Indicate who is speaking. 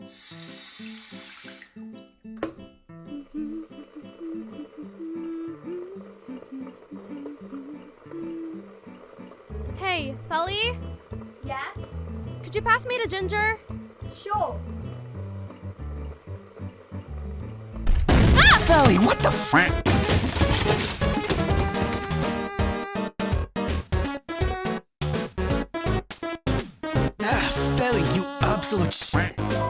Speaker 1: Hey, Felly?
Speaker 2: Yeah?
Speaker 1: Could you pass me to Ginger?
Speaker 2: Sure. Ah!
Speaker 3: Felly, what the frick? Ah, Felly, you absolute shit.